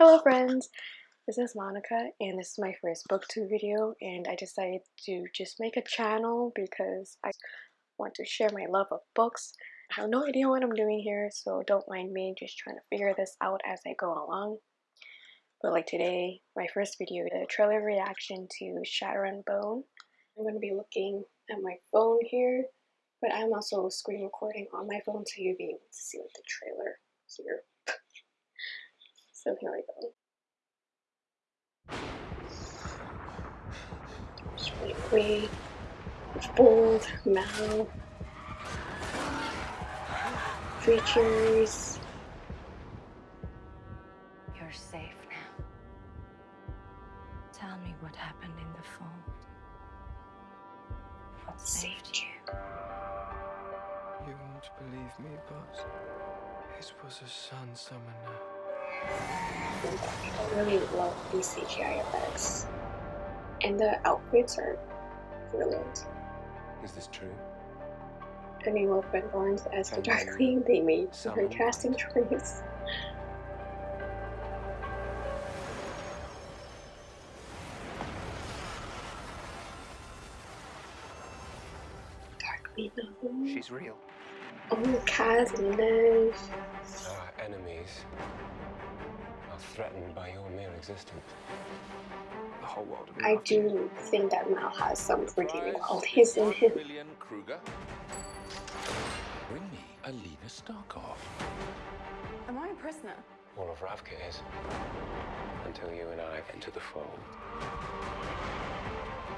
Hello friends! This is Monica and this is my first booktube video and I decided to just make a channel because I want to share my love of books. I have no idea what I'm doing here so don't mind me just trying to figure this out as I go along. But like today, my first video, the trailer reaction to Shadow and Bone. I'm going to be looking at my phone here but I'm also screen recording on my phone so you'll be able to see like the trailer here. So here we go. Just really quick, bold, mouth, creatures. You're safe now. Tell me what happened in the fold. What saved you? You won't believe me, but it was a sun summoner. I really love these CGI effects. And the outfits are brilliant. Is this true? I mean, well, Ben Barnes as the Darkling, they made her casting choice. Darkling, no. She's real. Oh, Kaz and Nev. Our uh, enemies are threatened by your mere existence. The whole world I do think that Mal has some redeeming qualities in him. Billion Kruger. Bring me Alina Starkov. Am I a prisoner? All of Ravka is. Until you and I enter the fold.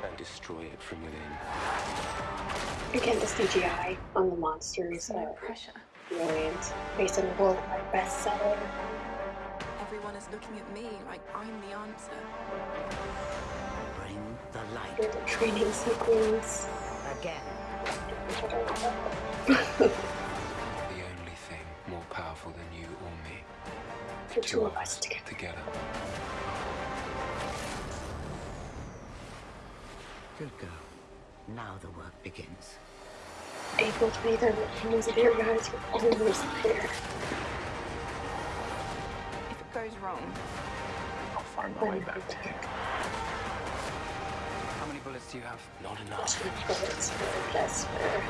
And destroy it from within. Again, the CGI on the monsters No are pressure. brilliant. Based on the worldwide bestseller. Everyone is looking at me like I'm the answer. Bring the light With the training sequence. again. The only thing more powerful than you or me. the two of us together. Together. Good girl. Now the work begins. April 23rd, music here, guys. We're almost there. I'll find my way back to you. How many bullets do you have? Not enough. Two bullets for Vesper.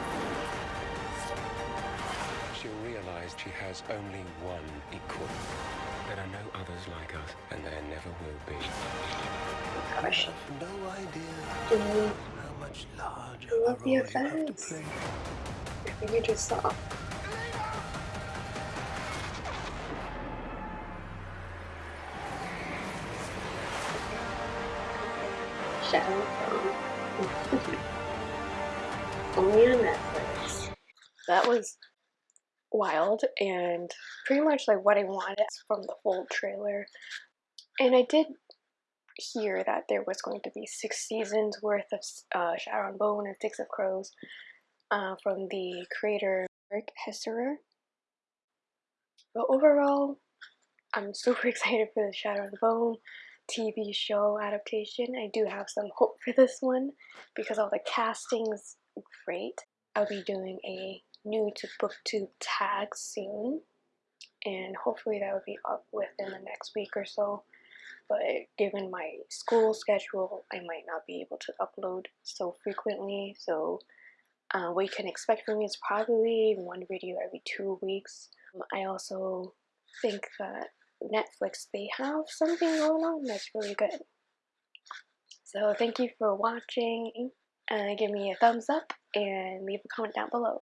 She'll realize she has only one equal. There are no others like us, and there never will be. Gosh, No idea dude, how much larger I love the effects. I think I just saw. Shadow Bone. Only on Netflix. That was wild and pretty much like what I wanted from the full trailer. And I did hear that there was going to be six seasons worth of uh, Shadow and Bone and Six of Crows uh, from the creator Eric Heisserer. But overall, I'm super excited for the Shadow and Bone TV show adaptation. I do have some hope for this one because all the casting's great. I'll be doing a new to booktube tag soon and hopefully that will be up within the next week or so but given my school schedule I might not be able to upload so frequently so uh, what you can expect from me is probably one video every two weeks I also think that Netflix they have something going on that's really good. So thank you for watching uh, give me a thumbs up and leave a comment down below